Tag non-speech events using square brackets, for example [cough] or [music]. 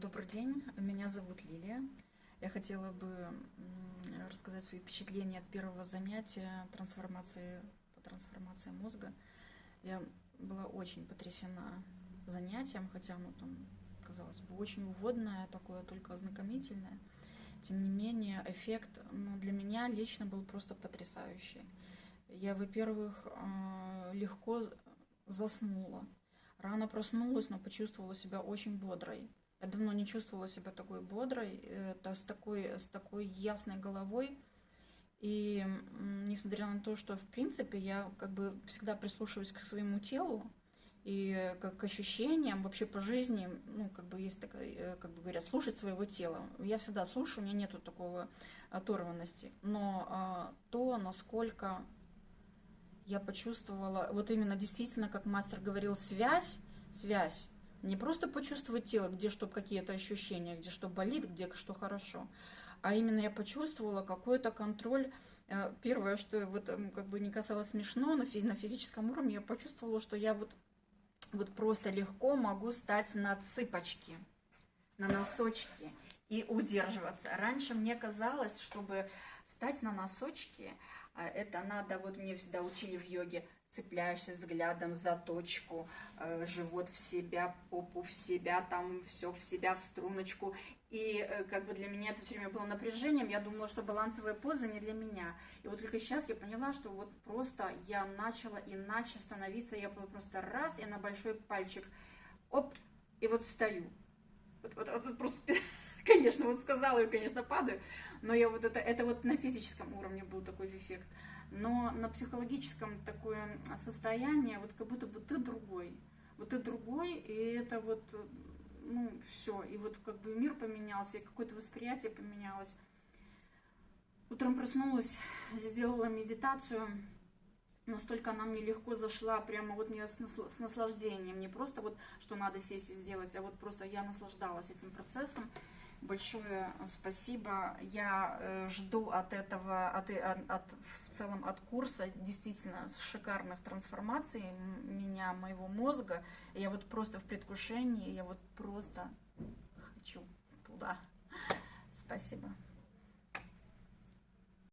Добрый день, меня зовут Лилия. Я хотела бы рассказать свои впечатления от первого занятия трансформации по трансформации мозга. Я была очень потрясена занятием, хотя оно там, казалось бы, очень уводное, такое только ознакомительное. Тем не менее, эффект ну, для меня лично был просто потрясающий. Я, во-первых, а, легко заснула. Рано проснулась, но почувствовала себя очень бодрой. Я давно не чувствовала себя такой бодрой, это с такой, с такой ясной головой. И несмотря на то, что в принципе я как бы всегда прислушиваюсь к своему телу и как к ощущениям вообще по жизни, ну как бы есть такая, э, как бы говорят, слушать своего тела. Я всегда слушаю, у меня нету такого оторванности. Но а, то, насколько я почувствовала, вот именно действительно, как мастер говорил, связь, связь. Не просто почувствовать тело, где что какие-то ощущения, где что болит, где что хорошо, а именно я почувствовала какой-то контроль. Э, первое, что вот как бы не касалось смешно, но на физическом уровне я почувствовала, что я вот, вот просто легко могу стать на цыпочки, на носочки и удерживаться. Раньше мне казалось, чтобы стать на носочки, э, это надо, вот мне всегда учили в йоге, цепляешься взглядом за точку, э, живот в себя, попу в себя, там все в себя, в струночку. И э, как бы для меня это все время было напряжением, я думала, что балансовая поза не для меня. И вот только сейчас я поняла, что вот просто я начала иначе становиться, я просто раз и на большой пальчик, оп, и вот стою. Вот, вот, вот просто [laughs] конечно, вот сказала и, конечно, падаю, но я вот это, это вот на физическом уровне был такой эффект, но на психологическом такое состояние, вот как будто бы ты другой, вот ты другой, и это вот, ну, все, и вот как бы мир поменялся, и какое-то восприятие поменялось. Утром проснулась, сделала медитацию, настолько она мне легко зашла, прямо вот мне с, наслаждением, не просто вот, что надо сесть и сделать, а вот просто я наслаждалась этим процессом. Большое спасибо. Я э, жду от этого, от, от, в целом от курса действительно шикарных трансформаций меня, моего мозга. Я вот просто в предвкушении, я вот просто хочу туда. Спасибо.